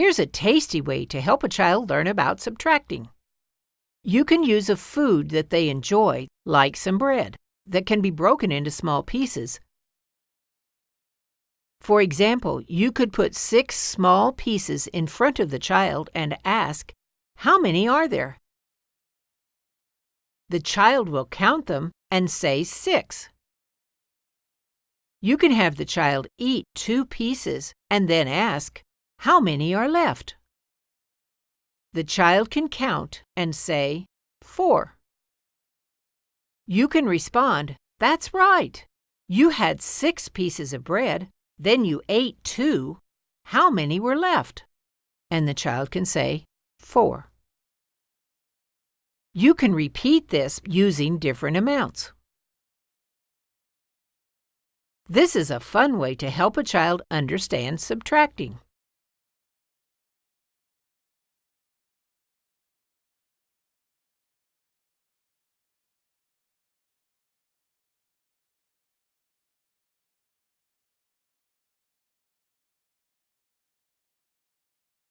Here's a tasty way to help a child learn about subtracting. You can use a food that they enjoy, like some bread, that can be broken into small pieces. For example, you could put six small pieces in front of the child and ask, How many are there? The child will count them and say six. You can have the child eat two pieces and then ask, How many are left? The child can count and say, Four. You can respond, That's right. You had six pieces of bread, then you ate two. How many were left? And the child can say, Four. You can repeat this using different amounts. This is a fun way to help a child understand subtracting.